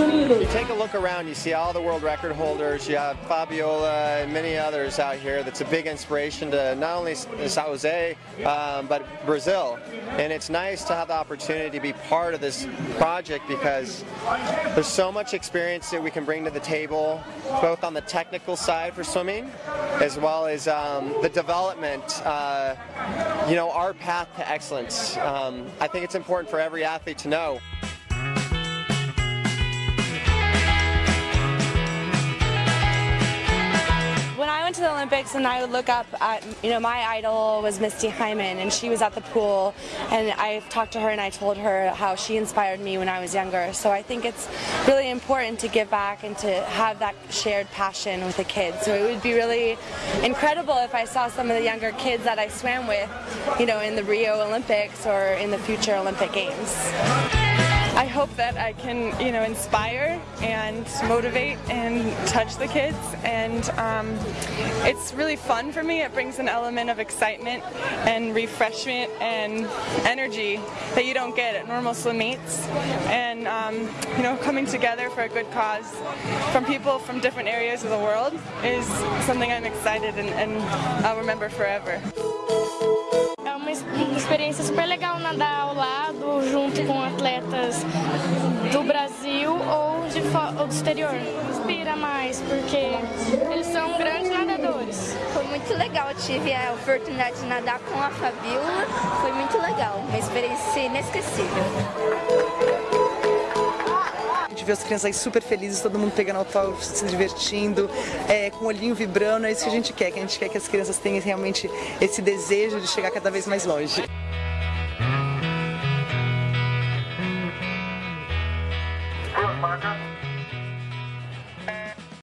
You take a look around, you see all the world record holders, you have Fabiola and many others out here that's a big inspiration to not only San Jose, um, but Brazil. And it's nice to have the opportunity to be part of this project because there's so much experience that we can bring to the table, both on the technical side for swimming, as well as um, the development, uh, you know, our path to excellence. Um, I think it's important for every athlete to know. Olympics and I would look up at, you know, my idol was Misty Hyman and she was at the pool and I talked to her and I told her how she inspired me when I was younger. So I think it's really important to give back and to have that shared passion with the kids. So it would be really incredible if I saw some of the younger kids that I swam with, you know, in the Rio Olympics or in the future Olympic Games. I hope that I can, you know, inspire and motivate and touch the kids. And um, it's really fun for me. It brings an element of excitement and refreshment and energy that you don't get at normal swim meets. And, um, you know, coming together for a good cause from people from different areas of the world is something I'm excited and, and I'll remember forever. É uma experiência super legal nadar ao lado, com atletas do Brasil ou, de ou do exterior. Inspira mais, porque eles são grandes nadadores. Foi muito legal, eu tive a oportunidade de nadar com a Fabiola, foi muito legal, uma experiência inesquecível. de ver as crianças aí super felizes, todo mundo pegando autógrafo, se divertindo, é, com o olhinho vibrando, é isso que a gente quer, que a gente quer que as crianças tenham realmente esse desejo de chegar cada vez mais longe. sucker.